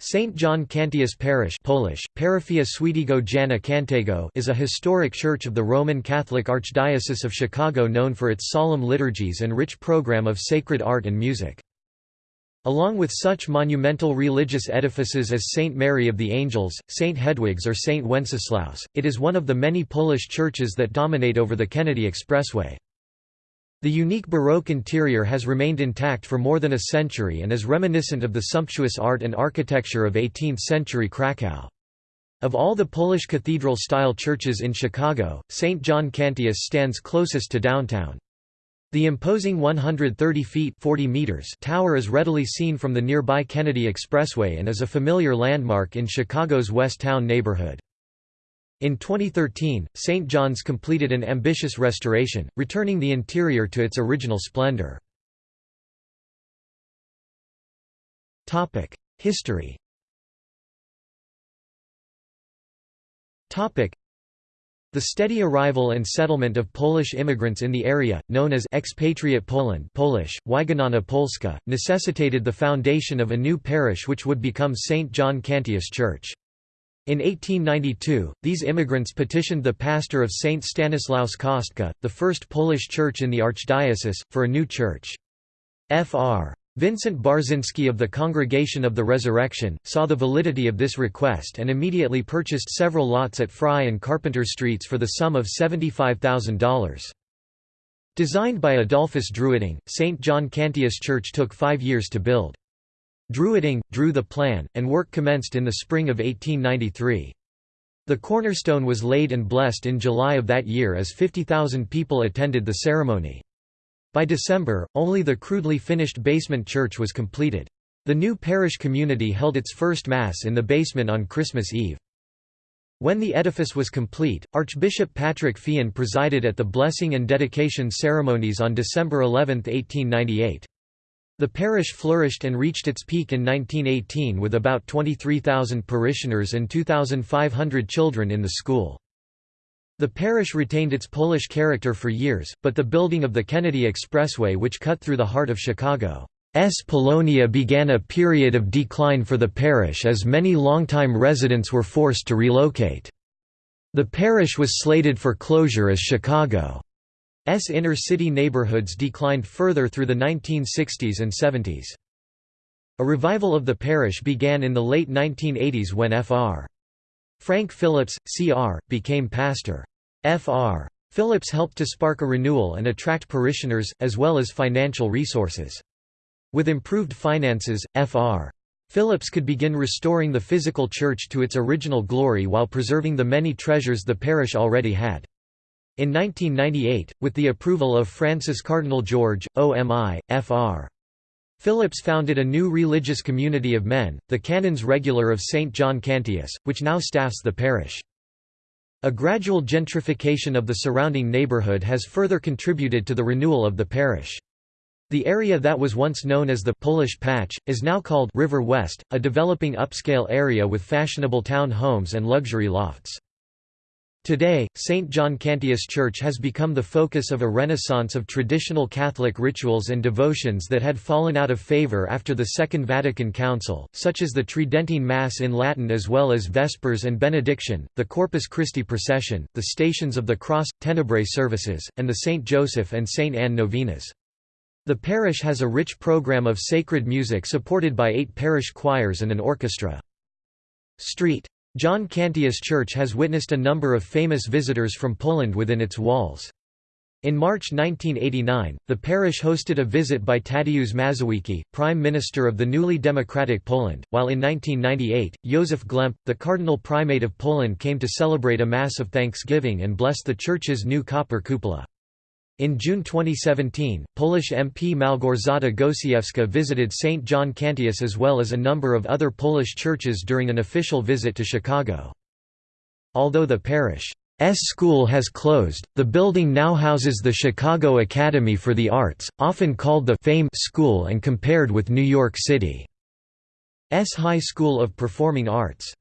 St. John Cantius Parish Polish, Parafia Jana Kantego is a historic church of the Roman Catholic Archdiocese of Chicago known for its solemn liturgies and rich program of sacred art and music. Along with such monumental religious edifices as St. Mary of the Angels, St. Hedwig's or St. Wenceslaus, it is one of the many Polish churches that dominate over the Kennedy Expressway. The unique Baroque interior has remained intact for more than a century and is reminiscent of the sumptuous art and architecture of 18th-century Krakow. Of all the Polish cathedral-style churches in Chicago, St. John Cantius stands closest to downtown. The imposing 130 feet 40 meters tower is readily seen from the nearby Kennedy Expressway and is a familiar landmark in Chicago's West Town neighborhood. In 2013, St. John's completed an ambitious restoration, returning the interior to its original splendor. History the steady arrival and settlement of Polish immigrants in the area, known as expatriate Poland Polish, Wygnana Polska, necessitated the foundation of a new parish which would become St. John Cantius Church. In 1892, these immigrants petitioned the pastor of St. Stanislaus Kostka, the first Polish church in the archdiocese, for a new church. Fr. Vincent Barzynski of the Congregation of the Resurrection, saw the validity of this request and immediately purchased several lots at Fry and Carpenter Streets for the sum of $75,000. Designed by Adolphus Druiding, St. John Cantius Church took five years to build. Druiding, drew the plan, and work commenced in the spring of 1893. The cornerstone was laid and blessed in July of that year as 50,000 people attended the ceremony. By December, only the crudely finished basement church was completed. The new parish community held its first Mass in the basement on Christmas Eve. When the edifice was complete, Archbishop Patrick Feehan presided at the blessing and dedication ceremonies on December 11, 1898. The parish flourished and reached its peak in 1918 with about 23,000 parishioners and 2,500 children in the school. The parish retained its Polish character for years, but the building of the Kennedy Expressway which cut through the heart of Chicago's Polonia began a period of decline for the parish as many longtime residents were forced to relocate. The parish was slated for closure as Chicago S inner-city neighborhoods declined further through the 1960s and 70s. A revival of the parish began in the late 1980s when Fr. Frank Phillips, Cr., became pastor. Fr. Phillips helped to spark a renewal and attract parishioners, as well as financial resources. With improved finances, Fr. Phillips could begin restoring the physical church to its original glory while preserving the many treasures the parish already had. In 1998, with the approval of Francis Cardinal George, OMI, Fr. Phillips founded a new religious community of men, the Canons Regular of St. John Cantius, which now staffs the parish. A gradual gentrification of the surrounding neighborhood has further contributed to the renewal of the parish. The area that was once known as the Polish Patch, is now called River West, a developing upscale area with fashionable town homes and luxury lofts. Today, St. John Cantius Church has become the focus of a renaissance of traditional Catholic rituals and devotions that had fallen out of favor after the Second Vatican Council, such as the Tridentine Mass in Latin as well as Vespers and Benediction, the Corpus Christi Procession, the Stations of the Cross, Tenebrae services, and the St. Joseph and St. Anne novenas. The parish has a rich program of sacred music supported by eight parish choirs and an orchestra. Street John Cantius Church has witnessed a number of famous visitors from Poland within its walls. In March 1989, the parish hosted a visit by Tadeusz Mazowiecki, Prime Minister of the newly democratic Poland, while in 1998, Józef Glemp, the Cardinal Primate of Poland came to celebrate a Mass of Thanksgiving and bless the church's new copper cupola. In June 2017, Polish MP Malgorzata Gosiewska visited St. John Cantius as well as a number of other Polish churches during an official visit to Chicago. Although the parish's school has closed, the building now houses the Chicago Academy for the Arts, often called the Fame School and compared with New York City's High School of Performing Arts.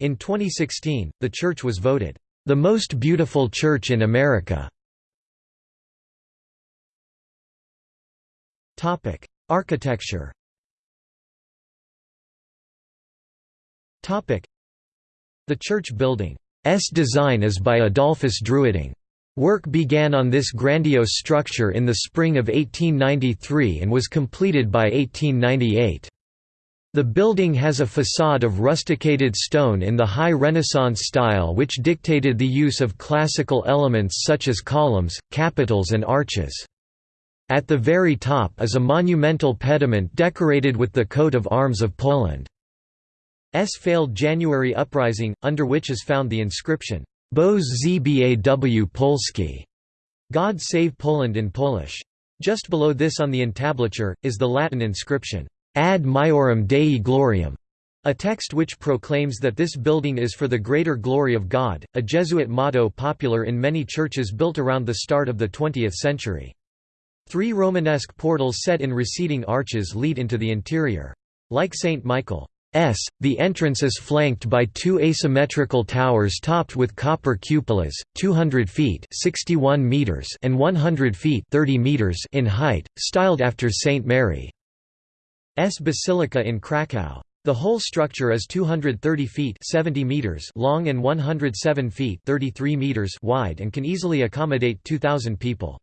In 2016, the church was voted, "...the most beautiful church in America." Architecture Topic: The church building's design is by Adolphus Druiding. Work began on this grandiose structure in the spring of 1893 and was completed by 1898. The building has a facade of rusticated stone in the High Renaissance style which dictated the use of classical elements such as columns, capitals and arches. At the very top is a monumental pediment decorated with the coat of arms of Poland. S failed January uprising, under which is found the inscription, Boz Zbaw Polski, God save Poland in Polish. Just below this on the entablature, is the Latin inscription, Ad Maiorem Dei Gloriam, a text which proclaims that this building is for the greater glory of God, a Jesuit motto popular in many churches built around the start of the 20th century. Three Romanesque portals set in receding arches lead into the interior. Like St. Michael's. The entrance is flanked by two asymmetrical towers topped with copper cupolas, 200 feet 61 meters and 100 feet 30 meters in height, styled after St. Mary's Basilica in Kraków. The whole structure is 230 feet 70 meters long and 107 feet 33 meters wide and can easily accommodate 2,000 people.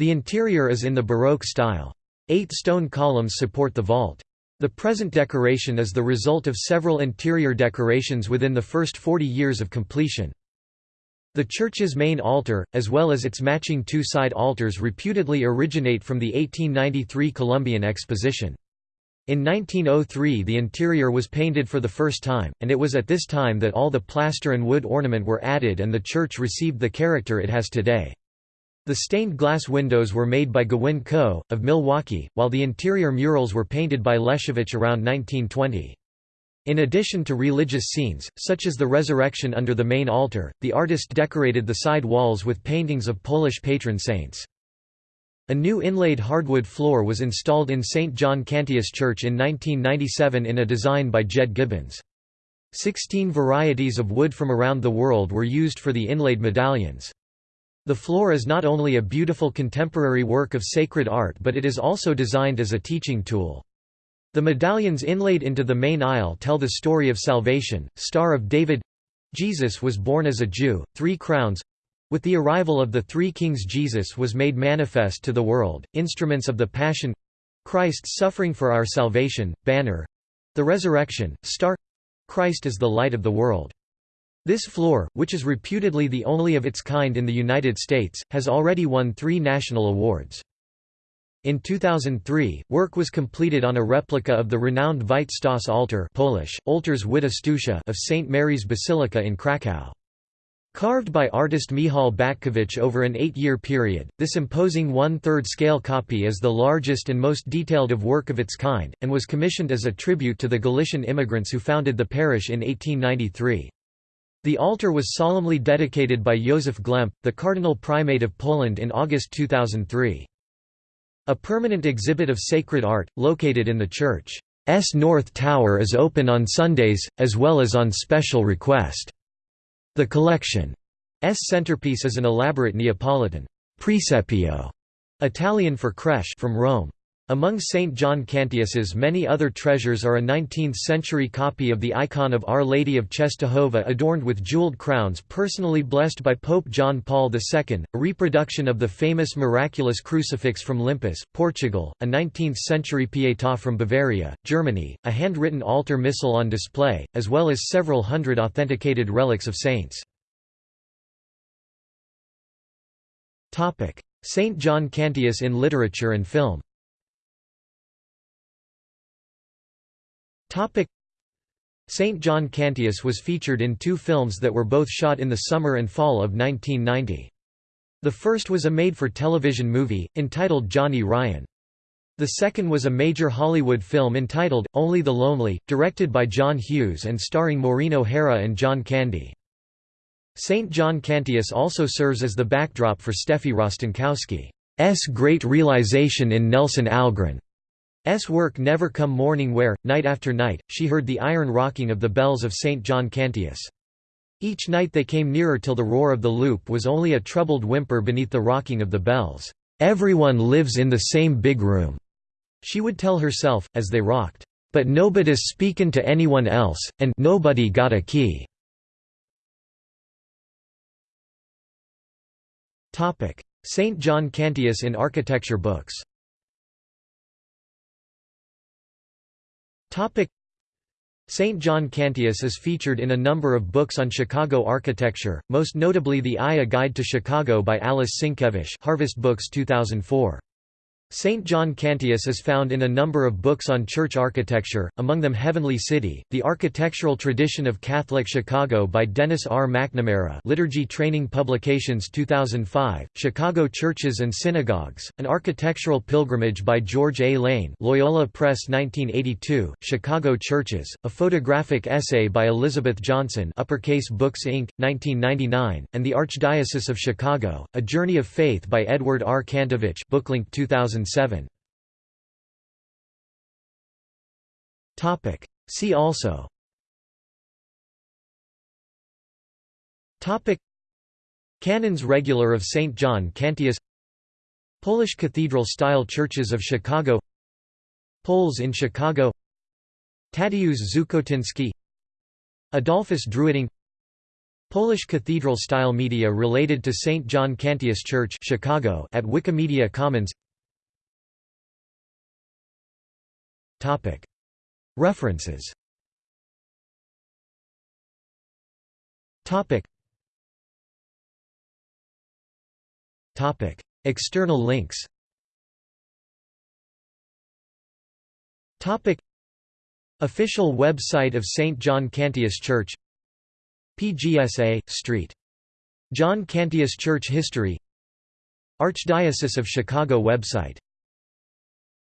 The interior is in the Baroque style. Eight stone columns support the vault. The present decoration is the result of several interior decorations within the first 40 years of completion. The church's main altar, as well as its matching two side altars reputedly originate from the 1893 Columbian Exposition. In 1903 the interior was painted for the first time, and it was at this time that all the plaster and wood ornament were added and the church received the character it has today. The stained glass windows were made by Gowin Co., of Milwaukee, while the interior murals were painted by Leszewicz around 1920. In addition to religious scenes, such as the resurrection under the main altar, the artist decorated the side walls with paintings of Polish patron saints. A new inlaid hardwood floor was installed in St. John Cantius Church in 1997 in a design by Jed Gibbons. Sixteen varieties of wood from around the world were used for the inlaid medallions. The floor is not only a beautiful contemporary work of sacred art but it is also designed as a teaching tool. The medallions inlaid into the main aisle tell the story of salvation, Star of David. Jesus was born as a Jew, three crowns. With the arrival of the three kings Jesus was made manifest to the world, instruments of the Passion. Christ's suffering for our salvation, banner. The resurrection, star. Christ is the light of the world. This floor, which is reputedly the only of its kind in the United States, has already won three national awards. In 2003, work was completed on a replica of the renowned Witte Stoss altar Polish, Oltars of St. Mary's Basilica in Kraków. Carved by artist Michał Batkiewicz over an eight-year period, this imposing one-third scale copy is the largest and most detailed of work of its kind, and was commissioned as a tribute to the Galician immigrants who founded the parish in 1893. The altar was solemnly dedicated by Józef Glemp, the Cardinal Primate of Poland in August 2003. A permanent exhibit of sacred art, located in the church's North Tower is open on Sundays, as well as on special request. The collection's centerpiece is an elaborate Neapolitan presepio, Italian for creche from Rome. Among St. John Cantius's many other treasures are a 19th-century copy of the icon of Our Lady of Czestochowa adorned with jeweled crowns personally blessed by Pope John Paul II, a reproduction of the famous miraculous crucifix from Limpus, Portugal, a 19th-century Pietà from Bavaria, Germany, a handwritten altar missal on display, as well as several hundred authenticated relics of saints. St. John Cantius in literature and film St. John Cantius was featured in two films that were both shot in the summer and fall of 1990. The first was a made-for-television movie, entitled Johnny Ryan. The second was a major Hollywood film entitled, Only the Lonely, directed by John Hughes and starring Maureen O'Hara and John Candy. St. John Cantius also serves as the backdrop for Steffi Rostenkowski's great realization in Nelson Algren. S work Never Come Morning where, night after night, she heard the iron rocking of the bells of St. John Cantius. Each night they came nearer till the roar of the loop was only a troubled whimper beneath the rocking of the bells. "'Everyone lives in the same big room,' she would tell herself, as they rocked. But nobody's speakin' to anyone else, and nobody got a key. St. John Cantius in architecture books St. John Cantius is featured in a number of books on Chicago architecture, most notably The Eye A Guide to Chicago by Alice Sinkevitch Harvest Books 2004. St. John Cantius is found in a number of books on church architecture, among them Heavenly City, The Architectural Tradition of Catholic Chicago by Dennis R. McNamara Liturgy Training Publications 2005, Chicago Churches and Synagogues, An Architectural Pilgrimage by George A. Lane Loyola Press 1982, Chicago Churches, a photographic essay by Elizabeth Johnson Uppercase Books Inc., 1999, and The Archdiocese of Chicago, A Journey of Faith by Edward R. Kantowicz Booklink 2000 2007. Topic. See also. Topic. Canons Regular of St. John Cantius Polish cathedral-style churches of Chicago Poles in Chicago Tadeusz Żukotyński Adolphus Druiding Polish cathedral-style media related to St. John Cantius Church Chicago at Wikimedia Commons References. External links. Official website of St. John Cantius Church. PGSA, St. John Cantius Church History. Archdiocese of Chicago website